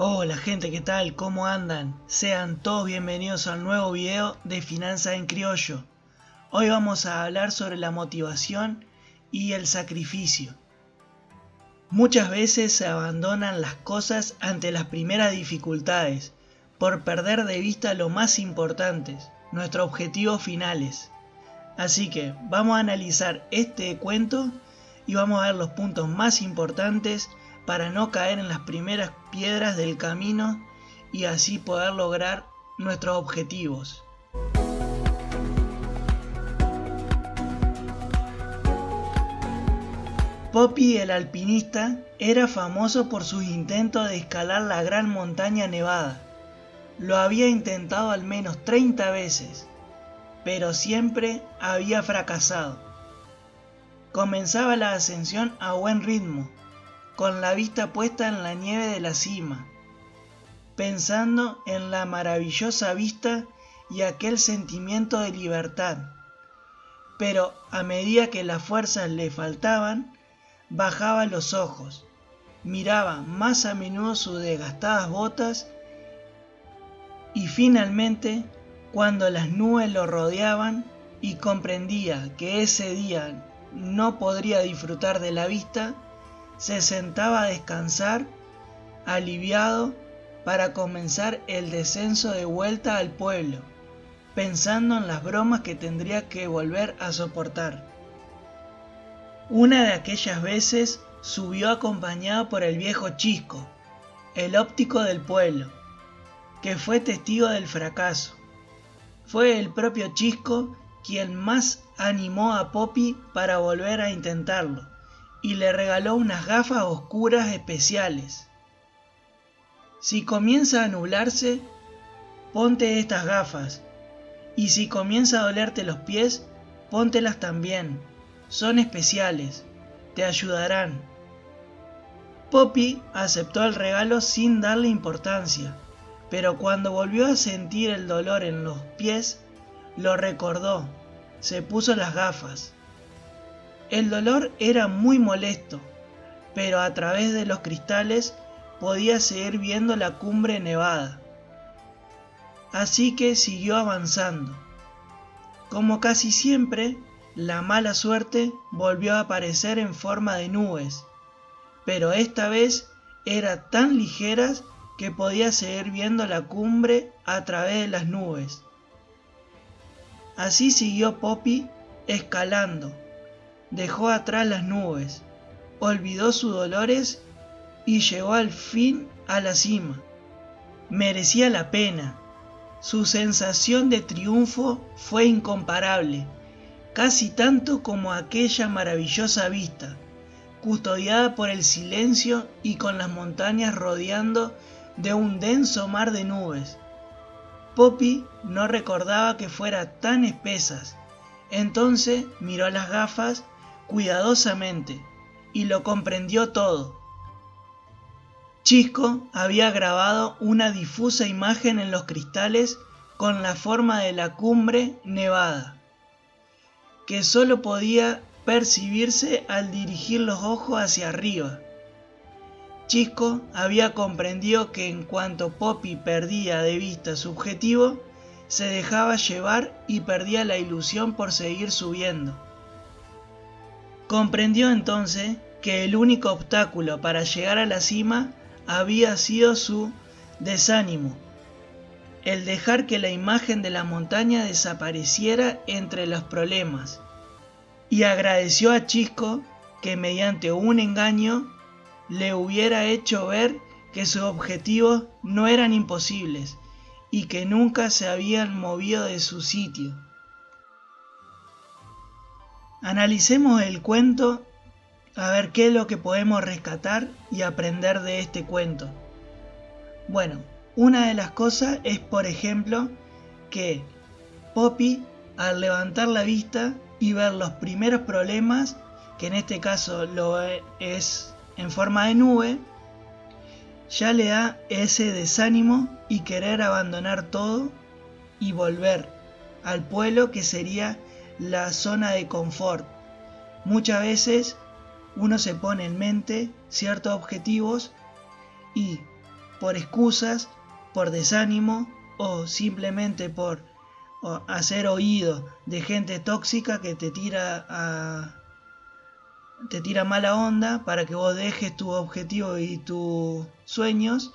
Hola gente, ¿qué tal? ¿Cómo andan? Sean todos bienvenidos al nuevo video de Finanzas en Criollo. Hoy vamos a hablar sobre la motivación y el sacrificio. Muchas veces se abandonan las cosas ante las primeras dificultades por perder de vista lo más importante, nuestros objetivos finales. Así que vamos a analizar este cuento y vamos a ver los puntos más importantes para no caer en las primeras piedras del camino y así poder lograr nuestros objetivos. Poppy el alpinista era famoso por sus intentos de escalar la gran montaña nevada. Lo había intentado al menos 30 veces, pero siempre había fracasado. Comenzaba la ascensión a buen ritmo, con la vista puesta en la nieve de la cima, pensando en la maravillosa vista y aquel sentimiento de libertad. Pero a medida que las fuerzas le faltaban, bajaba los ojos, miraba más a menudo sus desgastadas botas y finalmente, cuando las nubes lo rodeaban y comprendía que ese día no podría disfrutar de la vista, se sentaba a descansar, aliviado, para comenzar el descenso de vuelta al pueblo, pensando en las bromas que tendría que volver a soportar. Una de aquellas veces subió acompañado por el viejo Chisco, el óptico del pueblo, que fue testigo del fracaso. Fue el propio Chisco quien más animó a Poppy para volver a intentarlo y le regaló unas gafas oscuras especiales. Si comienza a nublarse, ponte estas gafas, y si comienza a dolerte los pies, póntelas también son especiales, te ayudarán. Poppy aceptó el regalo sin darle importancia, pero cuando volvió a sentir el dolor en los pies, lo recordó, se puso las gafas. El dolor era muy molesto, pero a través de los cristales podía seguir viendo la cumbre nevada. Así que siguió avanzando. Como casi siempre, la mala suerte volvió a aparecer en forma de nubes, pero esta vez era tan ligeras que podía seguir viendo la cumbre a través de las nubes. Así siguió Poppy escalando, dejó atrás las nubes, olvidó sus dolores y llegó al fin a la cima. Merecía la pena. Su sensación de triunfo fue incomparable casi tanto como aquella maravillosa vista, custodiada por el silencio y con las montañas rodeando de un denso mar de nubes. Poppy no recordaba que fuera tan espesas, entonces miró las gafas cuidadosamente y lo comprendió todo. Chisco había grabado una difusa imagen en los cristales con la forma de la cumbre nevada que solo podía percibirse al dirigir los ojos hacia arriba. Chisco había comprendido que en cuanto Poppy perdía de vista su objetivo, se dejaba llevar y perdía la ilusión por seguir subiendo. Comprendió entonces que el único obstáculo para llegar a la cima había sido su desánimo, el dejar que la imagen de la montaña desapareciera entre los problemas, y agradeció a Chisco que mediante un engaño le hubiera hecho ver que sus objetivos no eran imposibles y que nunca se habían movido de su sitio. Analicemos el cuento a ver qué es lo que podemos rescatar y aprender de este cuento. Bueno, una de las cosas es, por ejemplo, que Poppy, al levantar la vista y ver los primeros problemas, que en este caso lo es en forma de nube, ya le da ese desánimo y querer abandonar todo y volver al pueblo que sería la zona de confort. Muchas veces uno se pone en mente ciertos objetivos y por excusas, por desánimo o simplemente por hacer oído de gente tóxica que te tira a te tira mala onda para que vos dejes tu objetivo y tus sueños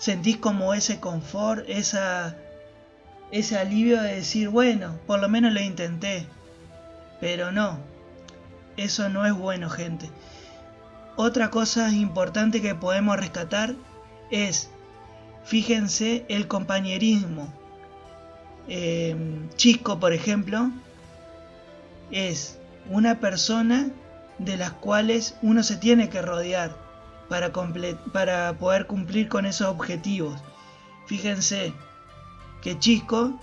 sentís como ese confort, esa, ese alivio de decir, bueno, por lo menos lo intenté. Pero no, eso no es bueno, gente. Otra cosa importante que podemos rescatar es, fíjense, el compañerismo. Em, Chico, por ejemplo, es una persona de las cuales uno se tiene que rodear para, para poder cumplir con esos objetivos. Fíjense que Chico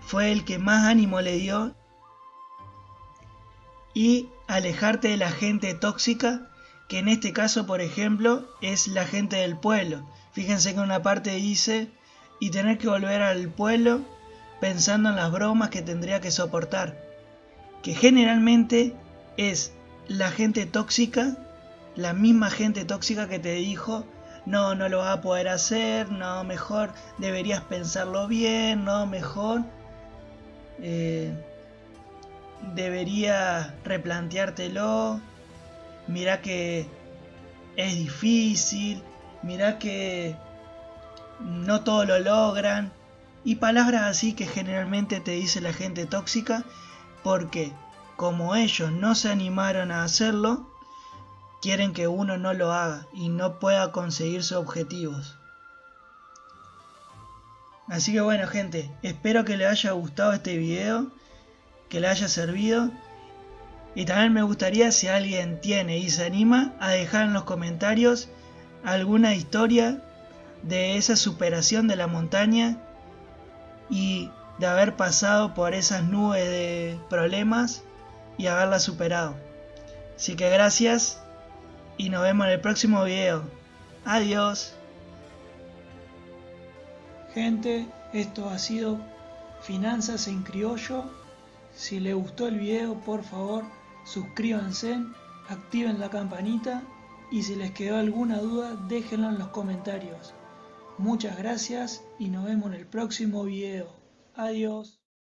fue el que más ánimo le dio y alejarte de la gente tóxica, que en este caso, por ejemplo, es la gente del pueblo. Fíjense que una parte dice, y tener que volver al pueblo pensando en las bromas que tendría que soportar, que generalmente es la gente tóxica, la misma gente tóxica que te dijo, no, no lo vas a poder hacer, no, mejor deberías pensarlo bien, no, mejor eh, debería replanteártelo, mira que es difícil, mira que no todo lo logran, y palabras así que generalmente te dice la gente tóxica, porque como ellos no se animaron a hacerlo, quieren que uno no lo haga y no pueda conseguir sus objetivos. Así que bueno gente, espero que les haya gustado este video, que le haya servido. Y también me gustaría si alguien tiene y se anima a dejar en los comentarios alguna historia de esa superación de la montaña y de haber pasado por esas nubes de problemas y haberla superado. Así que gracias y nos vemos en el próximo video. Adiós. Gente, esto ha sido Finanzas en Criollo. Si les gustó el video, por favor, suscríbanse, activen la campanita y si les quedó alguna duda, déjenla en los comentarios. Muchas gracias y nos vemos en el próximo video. Adiós.